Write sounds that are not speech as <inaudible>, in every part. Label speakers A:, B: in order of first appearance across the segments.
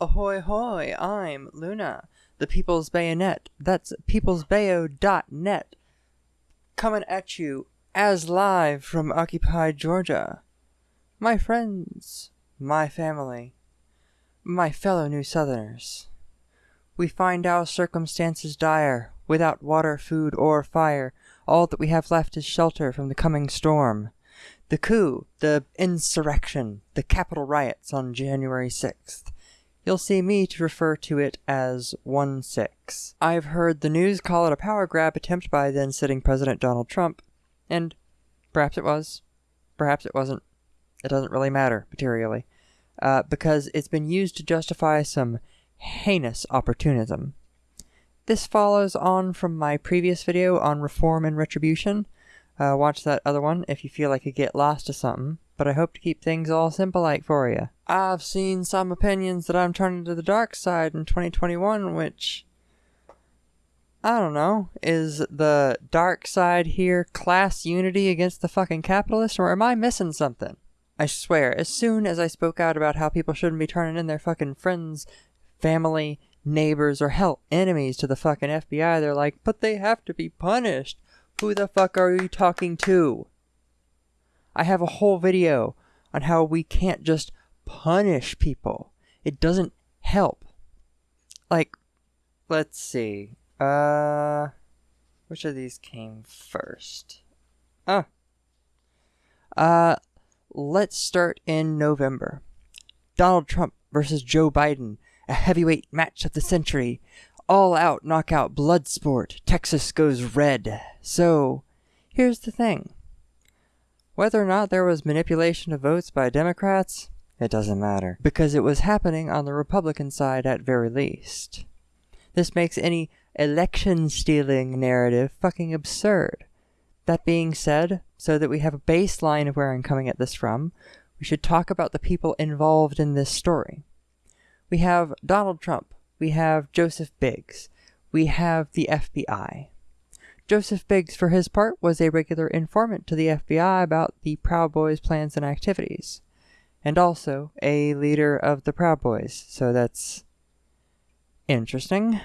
A: Ahoy hoy, I'm Luna, the People's Bayonet. That's peoplesbayo.net. Coming at you as live from occupied Georgia. My friends, my family, my fellow New Southerners. We find our circumstances dire, without water, food, or fire. All that we have left is shelter from the coming storm. The coup, the insurrection, the Capitol riots on January 6th you'll see me to refer to it as 1-6. I've heard the news call it a power grab attempt by then sitting President Donald Trump, and perhaps it was, perhaps it wasn't. It doesn't really matter materially, uh, because it's been used to justify some heinous opportunism. This follows on from my previous video on reform and retribution. Uh, watch that other one if you feel like you get lost to something but I hope to keep things all simple like for you. I've seen some opinions that I'm turning to the dark side in 2021, which I don't know. Is the dark side here class unity against the fucking capitalists, or am I missing something? I swear, as soon as I spoke out about how people shouldn't be turning in their fucking friends, family, neighbors, or hell, enemies to the fucking FBI, they're like, but they have to be punished. Who the fuck are you talking to? I have a whole video on how we can't just punish people. It doesn't help. Like, let's see. Uh, which of these came first? Ah. Uh, let's start in November. Donald Trump versus Joe Biden, a heavyweight match of the century. All out knockout blood sport. Texas goes red. So, here's the thing. Whether or not there was manipulation of votes by Democrats, it doesn't matter, because it was happening on the Republican side at very least. This makes any election stealing narrative fucking absurd. That being said, so that we have a baseline of where I'm coming at this from, we should talk about the people involved in this story. We have Donald Trump, we have Joseph Biggs, we have the FBI. Joseph Biggs, for his part, was a regular informant to the FBI about the Proud Boys' plans and activities, and also a leader of the Proud Boys, so that's interesting.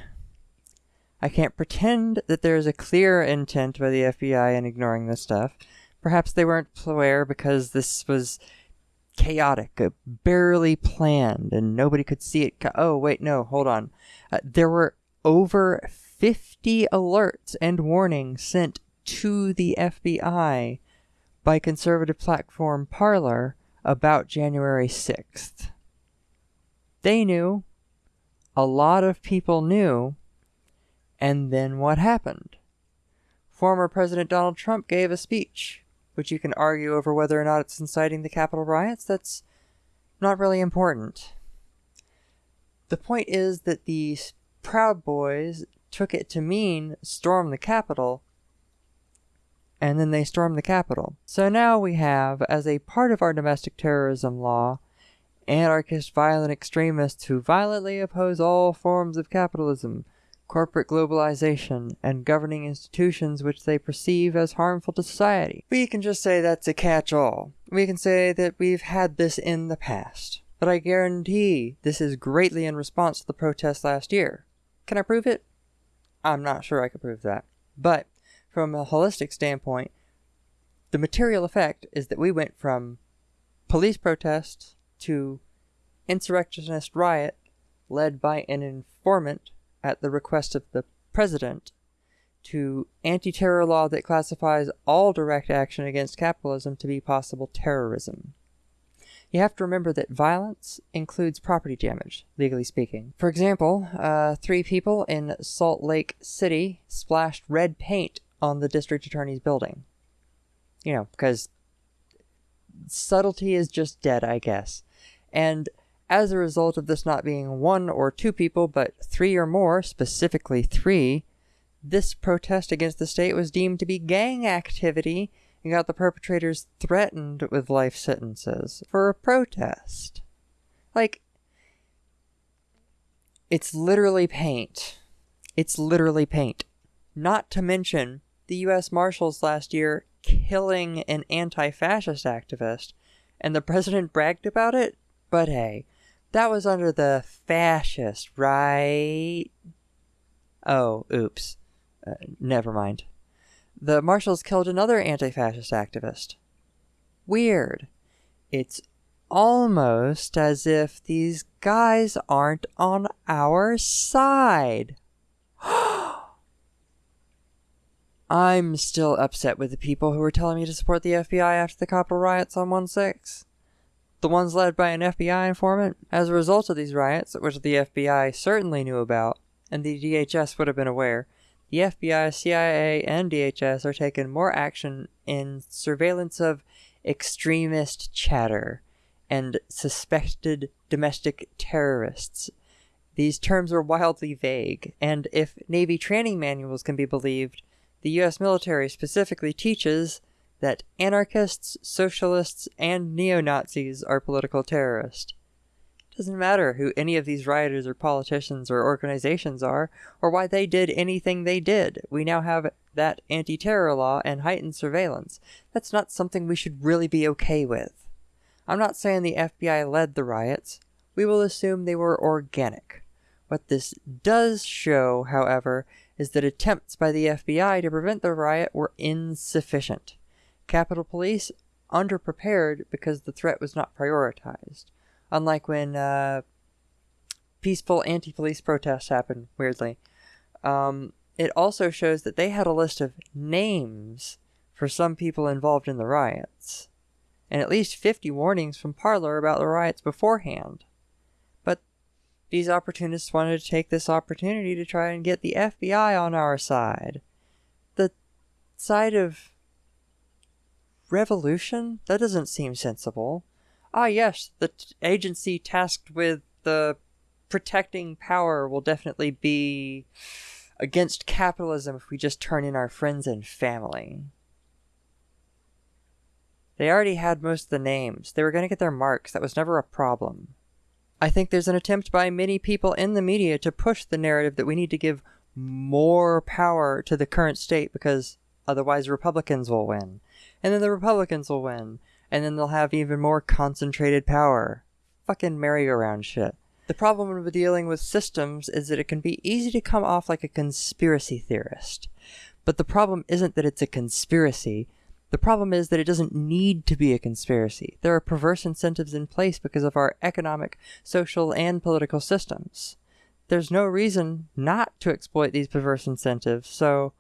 A: I can't pretend that there is a clear intent by the FBI in ignoring this stuff. Perhaps they weren't aware because this was chaotic, uh, barely planned, and nobody could see it. oh, wait, no, hold on. Uh, there were over 50 alerts and warnings sent to the FBI by conservative platform Parler about January 6th. They knew, a lot of people knew, and then what happened? Former President Donald Trump gave a speech, which you can argue over whether or not it's inciting the Capitol riots. That's not really important. The point is that these Proud Boys took it to mean storm the Capitol, and then they stormed the Capitol. So now we have, as a part of our domestic terrorism law, anarchist violent extremists who violently oppose all forms of capitalism, corporate globalization, and governing institutions which they perceive as harmful to society. We can just say that's a catch-all. We can say that we've had this in the past. But I guarantee this is greatly in response to the protests last year. Can I prove it? I'm not sure I could prove that. But from a holistic standpoint, the material effect is that we went from police protests to insurrectionist riot led by an informant at the request of the president to anti-terror law that classifies all direct action against capitalism to be possible terrorism. You have to remember that violence includes property damage, legally speaking. For example, uh, three people in Salt Lake City splashed red paint on the district attorney's building. You know, because subtlety is just dead, I guess. And as a result of this not being one or two people, but three or more, specifically three, this protest against the state was deemed to be gang activity you got the perpetrators threatened with life sentences for a protest. Like, it's literally paint. It's literally paint. Not to mention the US Marshals last year killing an anti fascist activist, and the president bragged about it? But hey, That was under the fascist, right? Oh, oops. Uh, never mind. The marshals killed another anti fascist activist. Weird. It's almost as if these guys aren't on our side. <gasps> I'm still upset with the people who were telling me to support the FBI after the Capitol riots on 1 6. The ones led by an FBI informant. As a result of these riots, which the FBI certainly knew about, and the DHS would have been aware, the FBI, CIA, and DHS are taking more action in surveillance of extremist chatter and suspected domestic terrorists. These terms are wildly vague, and if Navy training manuals can be believed, the US military specifically teaches that anarchists, socialists, and neo Nazis are political terrorists. Doesn't matter who any of these rioters or politicians or organizations are, or why they did anything they did. We now have that anti terror law and heightened surveillance. That's not something we should really be okay with. I'm not saying the FBI led the riots. We will assume they were organic. What this does show, however, is that attempts by the FBI to prevent the riot were insufficient. Capitol Police underprepared because the threat was not prioritized. Unlike when uh, peaceful anti police protests happened, weirdly. Um, it also shows that they had a list of names for some people involved in the riots, and at least 50 warnings from Parler about the riots beforehand. But these opportunists wanted to take this opportunity to try and get the FBI on our side. The side of revolution? That doesn't seem sensible. Ah, yes, the t- agency tasked with the protecting power will definitely be against capitalism if we just turn in our friends and family. They already had most of the names. They were going to get their marks. That was never a problem. I think there's an attempt by many people in the media to push the narrative that we need to give more power to the current state because otherwise Republicans will win. And then the Republicans will win. And then they'll have even more concentrated power. Fucking merry-go-round shit. The problem with dealing with systems is that it can be easy to come off like a conspiracy theorist. But the problem isn't that it's a conspiracy, the problem is that it doesn't need to be a conspiracy. There are perverse incentives in place because of our economic, social, and political systems. There's no reason not to exploit these perverse incentives, so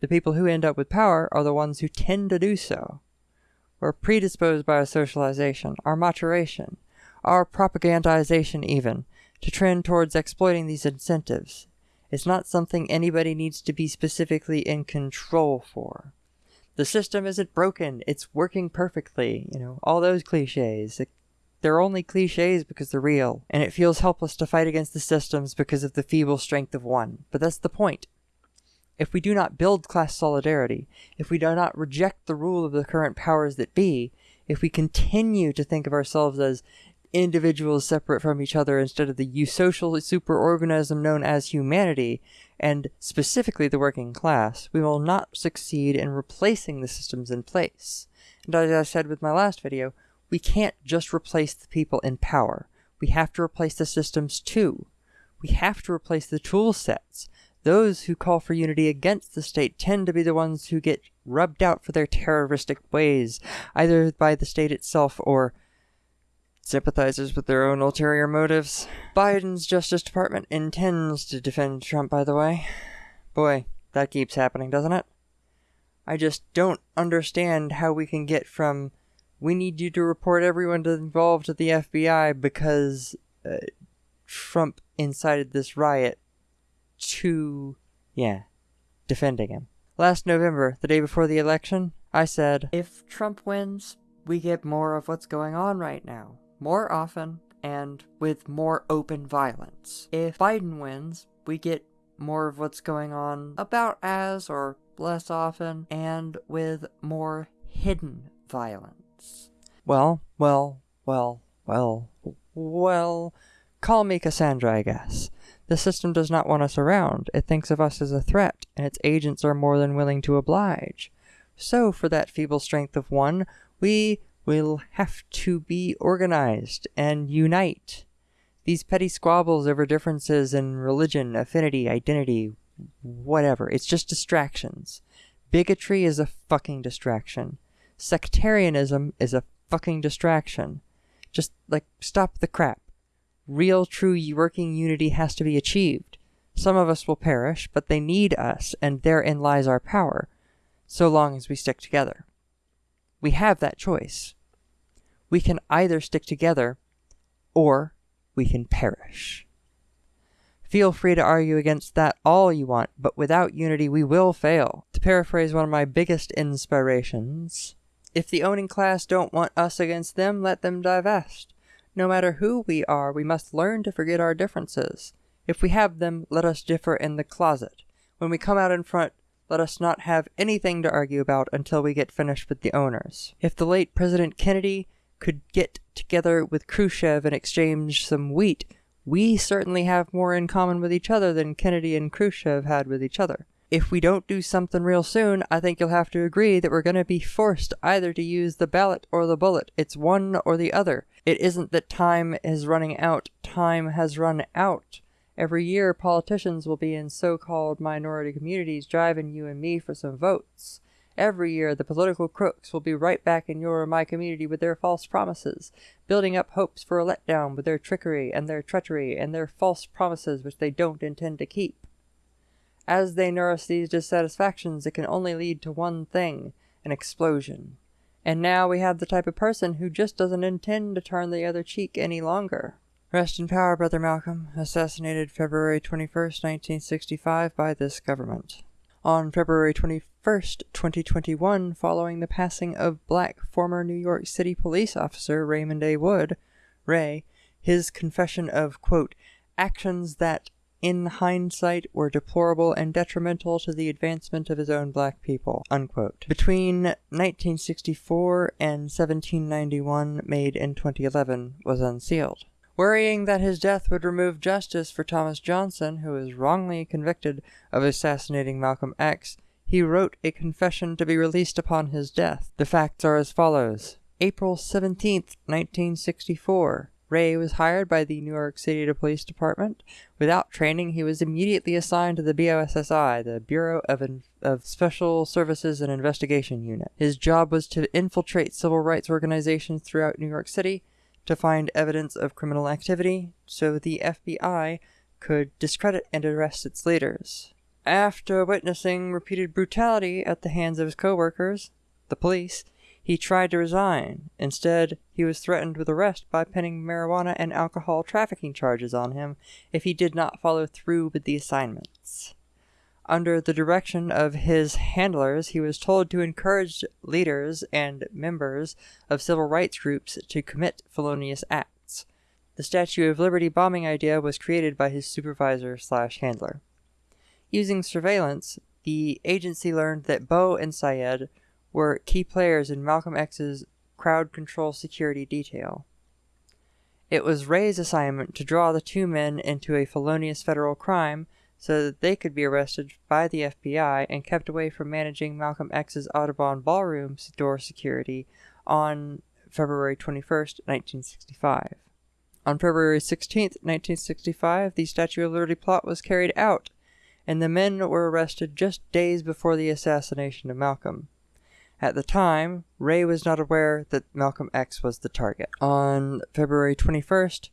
A: the people who end up with power are the ones who tend to do so. We're predisposed by our socialization, our maturation, our propagandization even, to trend towards exploiting these incentives. It's not something anybody needs to be specifically in control for the system isn't broken, it's working perfectly, you know, all those cliches. They're only cliches because they're real, and it feels helpless to fight against the systems because of the feeble strength of one. But that's the point. If we do not build class solidarity, if we do not reject the rule of the current powers that be, if we continue to think of ourselves as individuals separate from each other instead of the eusocial superorganism known as humanity, and specifically the working class, we will not succeed in replacing the systems in place. And as I said with my last video, we can't just replace the people in power. We have to replace the systems too. We have to replace the tool sets. Those who call for unity against the state tend to be the ones who get rubbed out for their terroristic ways, either by the state itself or sympathizers with their own ulterior motives. Biden's Justice Department intends to defend Trump, by the way. Boy, that keeps happening, doesn't it? I just don't understand how we can get from we need you to report everyone involved to the FBI because uh, Trump incited this riot to, yeah, defending him. Last November, the day before the election, I said, if Trump wins, we get more of what's going on right now more often and with more open violence. If Biden wins, we get more of what's going on about as or less often and with more hidden violence. Well, well, well, well, well, call me Cassandra, I guess. The system does not want us around. It thinks of us as a threat, and its agents are more than willing to oblige. So, for that feeble strength of one, we will have to be organized and unite These petty squabbles over differences in religion, affinity, identity, whatever, it's just distractions. Bigotry is a fucking distraction. Sectarianism is a fucking distraction. Just, like, stop the crap. Real, true working unity has to be achieved. Some of us will perish, but they need us, and therein lies our power, so long as we stick together. We have that choice. We can either stick together, or we can perish. Feel free to argue against that all you want, but without unity we will fail. To paraphrase one of my biggest inspirations, if the owning class don't want us against them, let them divest. No matter who we are, we must learn to forget our differences. If we have them, let us differ in the closet. When we come out in front, let us not have anything to argue about until we get finished with the owners. If the late President Kennedy could get together with Khrushchev and exchange some wheat, we certainly have more in common with each other than Kennedy and Khrushchev had with each other. If we don't do something real soon, I think you'll have to agree that we're going to be forced either to use the ballot or the bullet. It's one or the other. It isn't that time is running out, time has run out. Every year, politicians will be in so called minority communities driving you and me for some votes. Every year, the political crooks will be right back in your or my community with their false promises, building up hopes for a letdown with their trickery and their treachery and their false promises which they don't intend to keep. As they nourish these dissatisfactions, it can only lead to one thing an explosion. And now we have the type of person who just doesn't intend to turn the other cheek any longer. Rest in power, Brother Malcolm, assassinated February 21st, 1965, by this government. On February 21st, 2021, following the passing of black former New York City police officer Raymond A. Wood, Ray, his confession of, quote, actions that, in hindsight, were deplorable and detrimental to the advancement of his own black people, unquote. Between 1964 and 1791, made in 2011, was unsealed. Worrying that his death would remove justice for Thomas Johnson, who was wrongly convicted of assassinating Malcolm X, he wrote a confession to be released upon his death. The facts are as follows. April 17, 1964. Ray was hired by the New York City Police Department. Without training, he was immediately assigned to the BOSSI, the Bureau of, In- of Special Services and Investigation Unit. His job was to infiltrate civil rights organizations throughout New York City to find evidence of criminal activity so the FBI could discredit and arrest its leaders. After witnessing repeated brutality at the hands of his coworkers, the police, he tried to resign. Instead, he was threatened with arrest by pinning marijuana and alcohol trafficking charges on him if he did not follow through with the assignments. Under the direction of his handlers, he was told to encourage leaders and members of civil rights groups to commit felonious acts. The Statue of Liberty bombing idea was created by his supervisor slash handler. Using surveillance, the agency learned that Bowe and Sayyed were key players in Malcolm X's crowd control security detail. It was Ray's assignment to draw the two men into a felonious federal crime so that they could be arrested by the FBI and kept away from managing Malcolm X's Audubon Ballroom door security on February 21, 1965. On February 16, 1965, the Statue of Liberty plot was carried out, and the men were arrested just days before the assassination of Malcolm. At the time, Ray was not aware that Malcolm X was the target. On February 21st,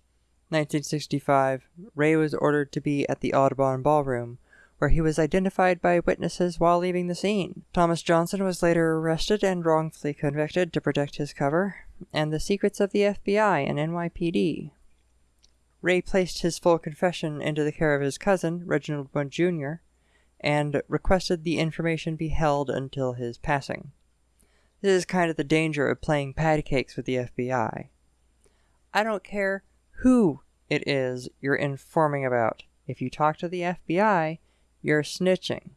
A: 1965, Ray was ordered to be at the Audubon Ballroom, where he was identified by witnesses while leaving the scene. Thomas Johnson was later arrested and wrongfully convicted to protect his cover and the secrets of the FBI and NYPD. Ray placed his full confession into the care of his cousin, Reginald Wood Jr., and requested the information be held until his passing. This is kind of the danger of playing patty cakes with the FBI. I don't care who it is you're informing about. If you talk to the FBI, you're snitching.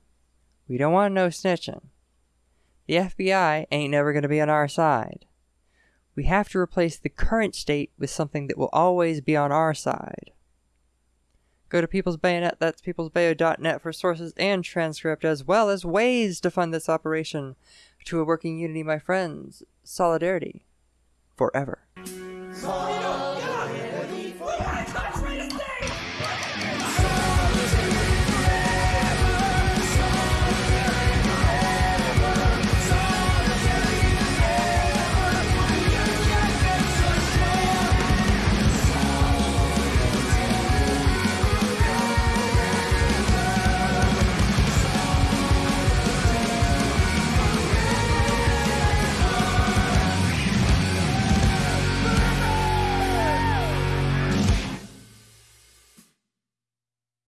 A: We don't want no snitching. The FBI ain't never going to be on our side. We have to replace the current state with something that will always be on our side. Go to People's Bayonet, that's peoplesbayo.net for sources and transcript, as well as ways to fund this operation to a working unity, my friends. Solidarity. Forever. Solidarity.